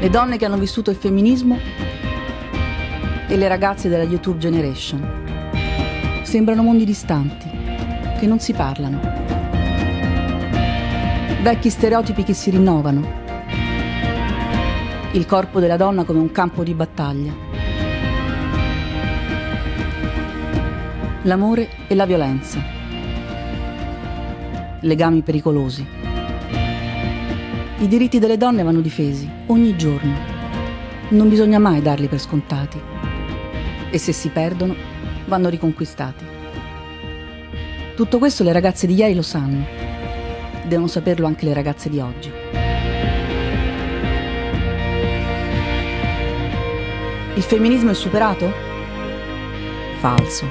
Le donne che hanno vissuto il femminismo e le ragazze della YouTube Generation. Sembrano mondi distanti, che non si parlano. Vecchi stereotipi che si rinnovano. Il corpo della donna come un campo di battaglia. L'amore e la violenza. Legami pericolosi. I diritti delle donne vanno difesi ogni giorno. Non bisogna mai darli per scontati. E se si perdono, vanno riconquistati. Tutto questo le ragazze di ieri lo sanno. Devono saperlo anche le ragazze di oggi. Il femminismo è superato? Falso.